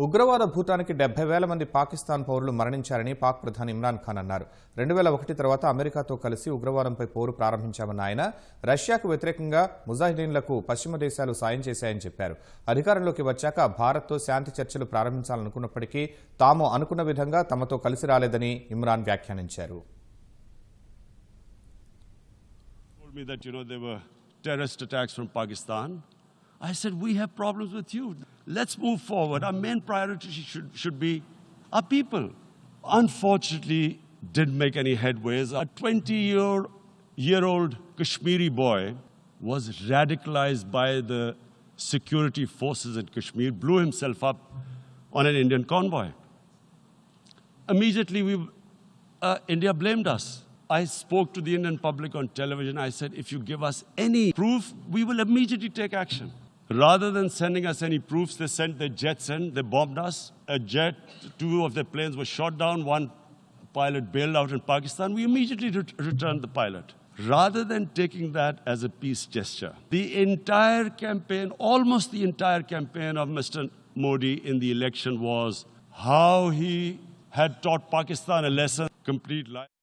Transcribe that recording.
ڈبئی پی منکست مرچ پردا ریل امریکہ کلو پی پور پراس رشیہ ویتریک مزاحد پشمد دا یعنی ادارا بارت شاچل پر تا تو کل رالے دن خوش people unfortunately boy was radicalise by the security forces in Kashmir blew himself up on instantly blamed I spoke to the instantly take action jet pull shot down rather peace gesture Modi election was how head taught Pakistan